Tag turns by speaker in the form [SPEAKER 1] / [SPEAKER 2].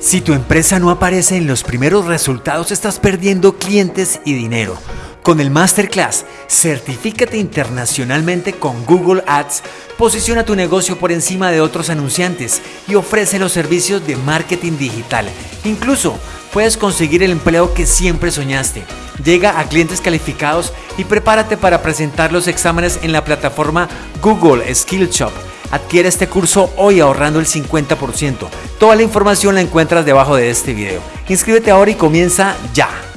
[SPEAKER 1] Si tu empresa no aparece en los primeros resultados, estás perdiendo clientes y dinero. Con el Masterclass, certifícate internacionalmente con Google Ads, posiciona tu negocio por encima de otros anunciantes y ofrece los servicios de marketing digital. Incluso puedes conseguir el empleo que siempre soñaste. Llega a clientes calificados y prepárate para presentar los exámenes en la plataforma Google Skill Shop Adquiere este curso hoy ahorrando el 50%. Toda la información la encuentras debajo de este video. Inscríbete ahora y comienza ya.